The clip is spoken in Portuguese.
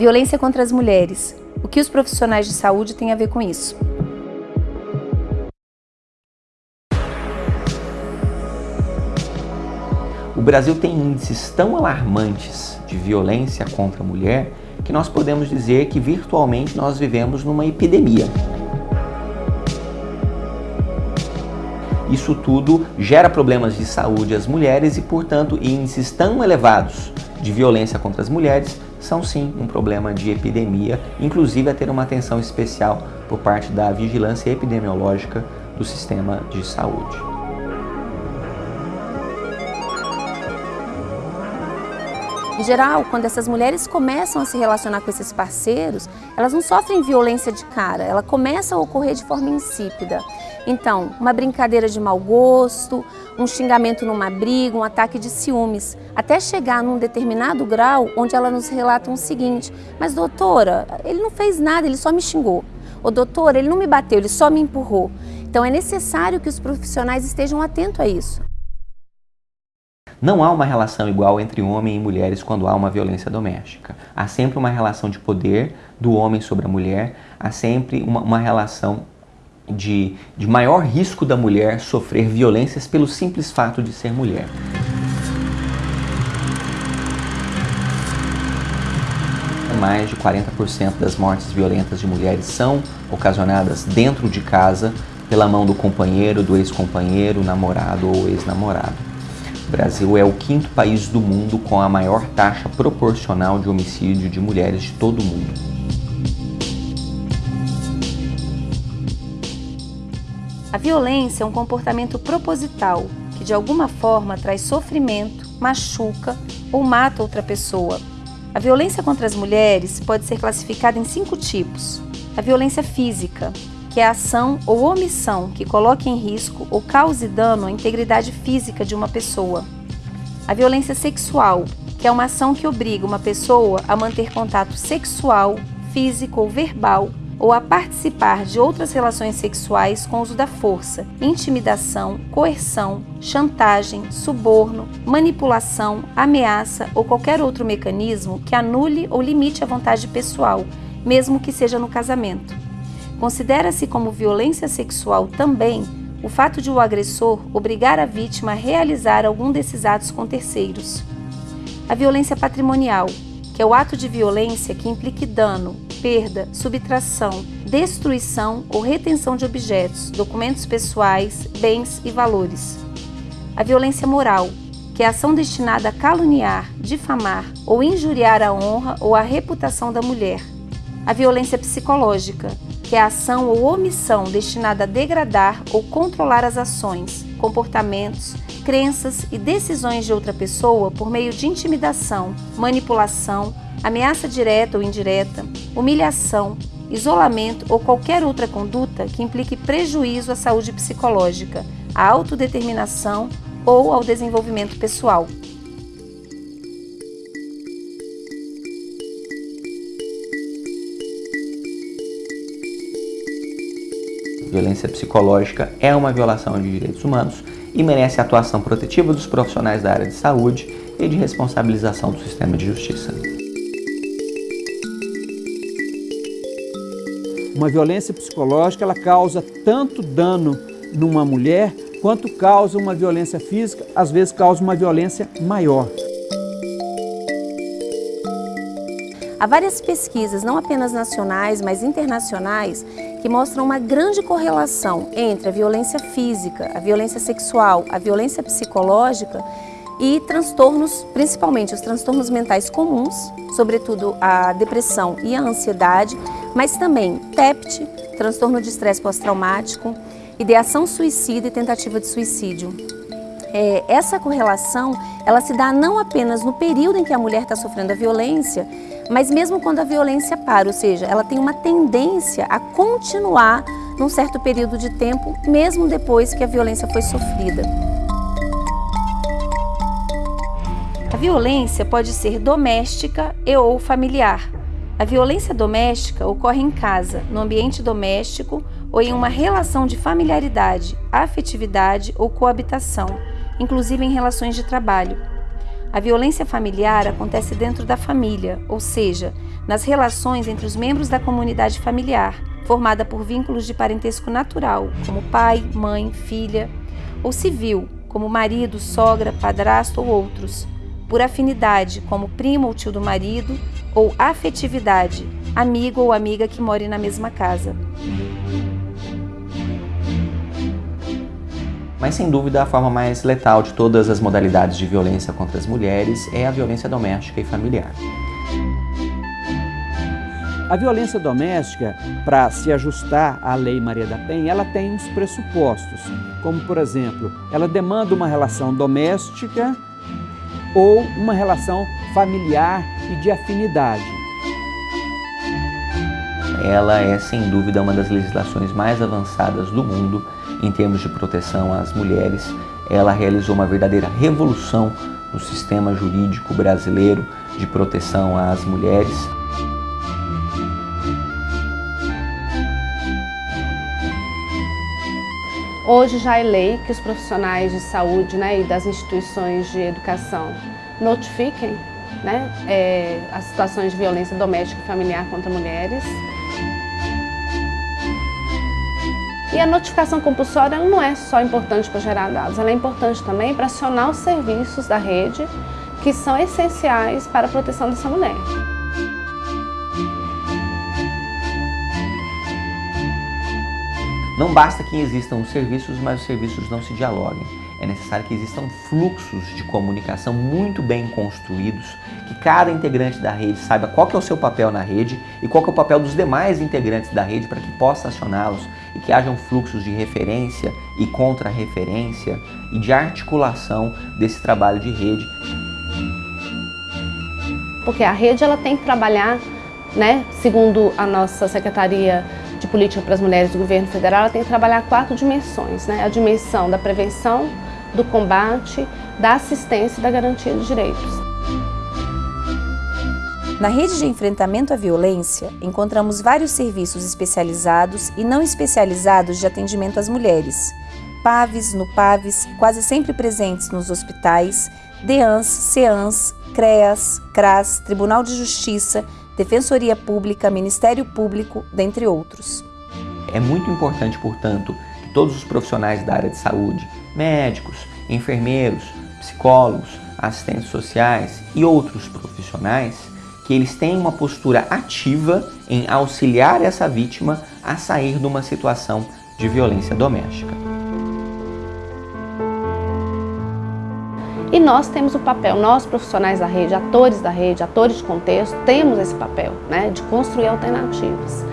Violência contra as mulheres. O que os profissionais de saúde têm a ver com isso? O Brasil tem índices tão alarmantes de violência contra a mulher que nós podemos dizer que virtualmente nós vivemos numa epidemia. Isso tudo gera problemas de saúde às mulheres e, portanto, índices tão elevados de violência contra as mulheres são sim um problema de epidemia, inclusive a ter uma atenção especial por parte da vigilância epidemiológica do sistema de saúde. Em geral, quando essas mulheres começam a se relacionar com esses parceiros, elas não sofrem violência de cara, ela começa a ocorrer de forma insípida. Então, uma brincadeira de mau gosto, um xingamento numa briga, um ataque de ciúmes, até chegar num determinado grau onde ela nos relata o seguinte, mas doutora, ele não fez nada, ele só me xingou. Ô doutora, ele não me bateu, ele só me empurrou. Então é necessário que os profissionais estejam atentos a isso. Não há uma relação igual entre homem e mulheres quando há uma violência doméstica. Há sempre uma relação de poder do homem sobre a mulher, há sempre uma, uma relação de, de maior risco da mulher sofrer violências pelo simples fato de ser mulher. Mais de 40% das mortes violentas de mulheres são ocasionadas dentro de casa pela mão do companheiro, do ex-companheiro, namorado ou ex-namorado. O Brasil é o quinto país do mundo com a maior taxa proporcional de homicídio de mulheres de todo o mundo. A violência é um comportamento proposital que de alguma forma traz sofrimento, machuca ou mata outra pessoa. A violência contra as mulheres pode ser classificada em cinco tipos. A violência física, que é a ação ou omissão que coloque em risco ou cause dano à integridade física de uma pessoa. A violência sexual, que é uma ação que obriga uma pessoa a manter contato sexual, físico ou verbal ou a participar de outras relações sexuais com uso da força, intimidação, coerção, chantagem, suborno, manipulação, ameaça ou qualquer outro mecanismo que anule ou limite a vontade pessoal, mesmo que seja no casamento. Considera-se como violência sexual também o fato de o agressor obrigar a vítima a realizar algum desses atos com terceiros. A violência patrimonial, que é o ato de violência que implique dano, perda, subtração, destruição ou retenção de objetos, documentos pessoais, bens e valores. A violência moral, que é a ação destinada a caluniar, difamar ou injuriar a honra ou a reputação da mulher. A violência psicológica, que é a ação ou omissão destinada a degradar ou controlar as ações, comportamentos, crenças e decisões de outra pessoa por meio de intimidação, manipulação, ameaça direta ou indireta, humilhação, isolamento ou qualquer outra conduta que implique prejuízo à saúde psicológica, à autodeterminação ou ao desenvolvimento pessoal. Violência psicológica é uma violação de direitos humanos e merece a atuação protetiva dos profissionais da área de saúde e de responsabilização do sistema de justiça. Uma violência psicológica ela causa tanto dano numa mulher quanto causa uma violência física, às vezes causa uma violência maior. Há várias pesquisas, não apenas nacionais, mas internacionais, que mostram uma grande correlação entre a violência física, a violência sexual, a violência psicológica e transtornos, principalmente os transtornos mentais comuns, sobretudo a depressão e a ansiedade, mas também TEPT, transtorno de estresse pós-traumático, ideação suicida e tentativa de suicídio. É, essa correlação, ela se dá não apenas no período em que a mulher está sofrendo a violência, mas mesmo quando a violência para, ou seja, ela tem uma tendência a continuar num certo período de tempo, mesmo depois que a violência foi sofrida. A violência pode ser doméstica e ou familiar. A violência doméstica ocorre em casa, no ambiente doméstico ou em uma relação de familiaridade, afetividade ou coabitação, inclusive em relações de trabalho. A violência familiar acontece dentro da família, ou seja, nas relações entre os membros da comunidade familiar, formada por vínculos de parentesco natural, como pai, mãe, filha, ou civil, como marido, sogra, padrasto ou outros, por afinidade, como primo ou tio do marido, ou afetividade, amigo ou amiga que more na mesma casa. Mas sem dúvida a forma mais letal de todas as modalidades de violência contra as mulheres é a violência doméstica e familiar. A violência doméstica, para se ajustar à Lei Maria da Penha, ela tem uns pressupostos, como por exemplo, ela demanda uma relação doméstica ou uma relação familiar e de afinidade. Ela é sem dúvida uma das legislações mais avançadas do mundo em termos de proteção às mulheres. Ela realizou uma verdadeira revolução no sistema jurídico brasileiro de proteção às mulheres. Hoje já é lei que os profissionais de saúde né, e das instituições de educação notifiquem né, é, as situações de violência doméstica e familiar contra mulheres. E a notificação compulsória não é só importante para gerar dados, ela é importante também para acionar os serviços da rede que são essenciais para a proteção dessa mulher. Não basta que existam os serviços, mas os serviços não se dialoguem. É necessário que existam fluxos de comunicação muito bem construídos, que cada integrante da rede saiba qual é o seu papel na rede e qual é o papel dos demais integrantes da rede para que possa acioná-los e que hajam fluxos de referência e contra-referência e de articulação desse trabalho de rede. Porque a rede ela tem que trabalhar, né, segundo a nossa Secretaria de política para as mulheres do governo federal, ela tem que trabalhar quatro dimensões, né? A dimensão da prevenção, do combate, da assistência e da garantia de direitos. Na rede de enfrentamento à violência, encontramos vários serviços especializados e não especializados de atendimento às mulheres. PAVs, NUPAVs, quase sempre presentes nos hospitais, DEANS, CEANS, CREAS, CRAS, Tribunal de Justiça, Defensoria Pública, Ministério Público, dentre outros. É muito importante, portanto, que todos os profissionais da área de saúde, médicos, enfermeiros, psicólogos, assistentes sociais e outros profissionais, que eles tenham uma postura ativa em auxiliar essa vítima a sair de uma situação de violência doméstica. E nós temos o papel, nós profissionais da rede, atores da rede, atores de contexto, temos esse papel né, de construir alternativas.